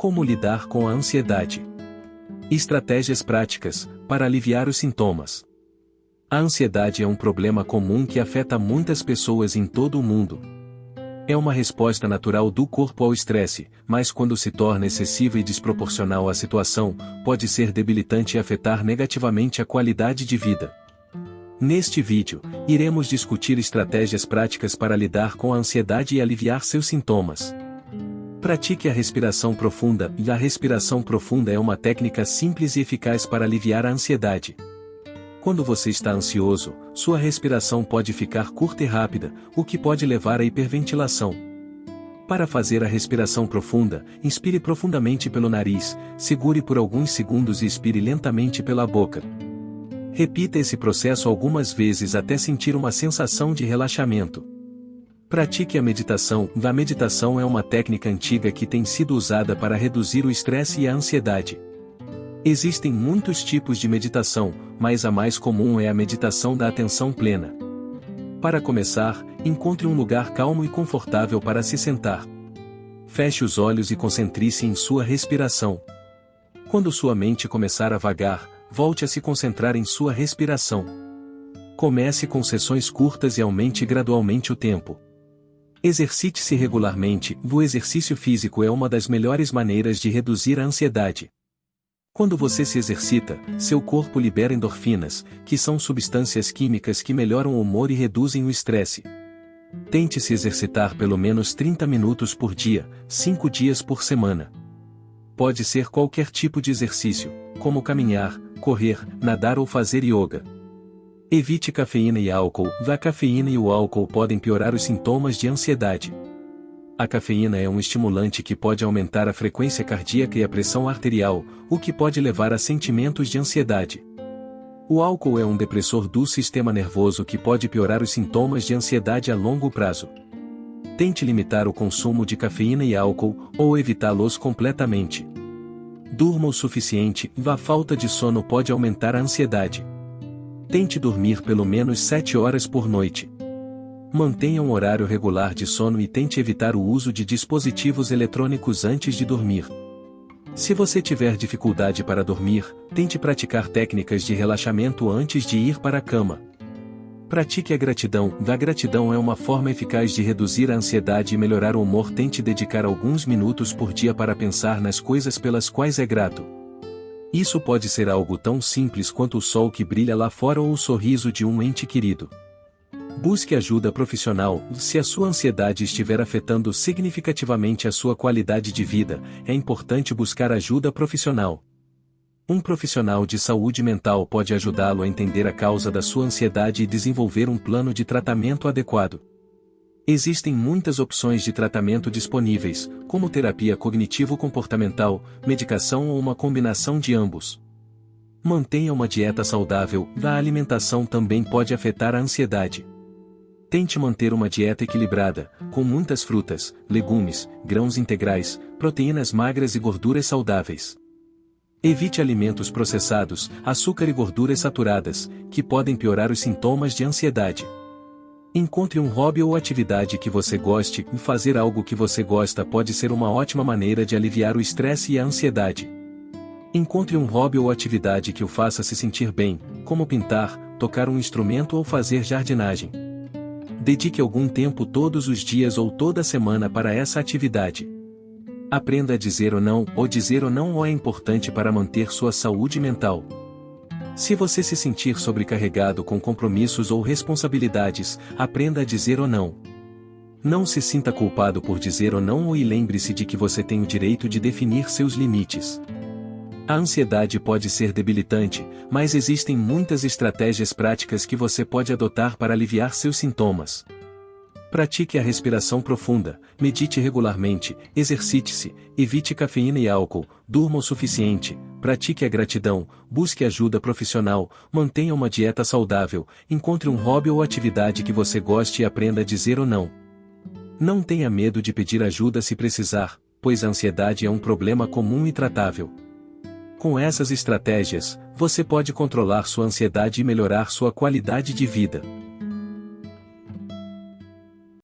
Como lidar com a ansiedade? Estratégias práticas para aliviar os sintomas. A ansiedade é um problema comum que afeta muitas pessoas em todo o mundo. É uma resposta natural do corpo ao estresse, mas quando se torna excessiva e desproporcional à situação, pode ser debilitante e afetar negativamente a qualidade de vida. Neste vídeo, iremos discutir estratégias práticas para lidar com a ansiedade e aliviar seus sintomas. Pratique a respiração profunda, e a respiração profunda é uma técnica simples e eficaz para aliviar a ansiedade. Quando você está ansioso, sua respiração pode ficar curta e rápida, o que pode levar à hiperventilação. Para fazer a respiração profunda, inspire profundamente pelo nariz, segure por alguns segundos e expire lentamente pela boca. Repita esse processo algumas vezes até sentir uma sensação de relaxamento. Pratique a meditação. A meditação é uma técnica antiga que tem sido usada para reduzir o estresse e a ansiedade. Existem muitos tipos de meditação, mas a mais comum é a meditação da atenção plena. Para começar, encontre um lugar calmo e confortável para se sentar. Feche os olhos e concentre-se em sua respiração. Quando sua mente começar a vagar, volte a se concentrar em sua respiração. Comece com sessões curtas e aumente gradualmente o tempo. Exercite-se regularmente, o exercício físico é uma das melhores maneiras de reduzir a ansiedade. Quando você se exercita, seu corpo libera endorfinas, que são substâncias químicas que melhoram o humor e reduzem o estresse. Tente se exercitar pelo menos 30 minutos por dia, 5 dias por semana. Pode ser qualquer tipo de exercício, como caminhar, correr, nadar ou fazer yoga. Evite cafeína e álcool. A cafeína e o álcool podem piorar os sintomas de ansiedade. A cafeína é um estimulante que pode aumentar a frequência cardíaca e a pressão arterial, o que pode levar a sentimentos de ansiedade. O álcool é um depressor do sistema nervoso que pode piorar os sintomas de ansiedade a longo prazo. Tente limitar o consumo de cafeína e álcool, ou evitá-los completamente. Durma o suficiente, a falta de sono pode aumentar a ansiedade. Tente dormir pelo menos 7 horas por noite. Mantenha um horário regular de sono e tente evitar o uso de dispositivos eletrônicos antes de dormir. Se você tiver dificuldade para dormir, tente praticar técnicas de relaxamento antes de ir para a cama. Pratique a gratidão. Da gratidão é uma forma eficaz de reduzir a ansiedade e melhorar o humor. Tente dedicar alguns minutos por dia para pensar nas coisas pelas quais é grato. Isso pode ser algo tão simples quanto o sol que brilha lá fora ou o sorriso de um ente querido. Busque ajuda profissional. Se a sua ansiedade estiver afetando significativamente a sua qualidade de vida, é importante buscar ajuda profissional. Um profissional de saúde mental pode ajudá-lo a entender a causa da sua ansiedade e desenvolver um plano de tratamento adequado. Existem muitas opções de tratamento disponíveis, como terapia cognitivo-comportamental, medicação ou uma combinação de ambos. Mantenha uma dieta saudável, a alimentação também pode afetar a ansiedade. Tente manter uma dieta equilibrada, com muitas frutas, legumes, grãos integrais, proteínas magras e gorduras saudáveis. Evite alimentos processados, açúcar e gorduras saturadas, que podem piorar os sintomas de ansiedade. Encontre um hobby ou atividade que você goste, e fazer algo que você gosta pode ser uma ótima maneira de aliviar o estresse e a ansiedade. Encontre um hobby ou atividade que o faça se sentir bem, como pintar, tocar um instrumento ou fazer jardinagem. Dedique algum tempo todos os dias ou toda semana para essa atividade. Aprenda a dizer ou não, ou dizer ou não é importante para manter sua saúde mental. Se você se sentir sobrecarregado com compromissos ou responsabilidades, aprenda a dizer ou não. Não se sinta culpado por dizer ou não e lembre-se de que você tem o direito de definir seus limites. A ansiedade pode ser debilitante, mas existem muitas estratégias práticas que você pode adotar para aliviar seus sintomas. Pratique a respiração profunda, medite regularmente, exercite-se, evite cafeína e álcool, durma o suficiente, pratique a gratidão, busque ajuda profissional, mantenha uma dieta saudável, encontre um hobby ou atividade que você goste e aprenda a dizer ou não. Não tenha medo de pedir ajuda se precisar, pois a ansiedade é um problema comum e tratável. Com essas estratégias, você pode controlar sua ansiedade e melhorar sua qualidade de vida.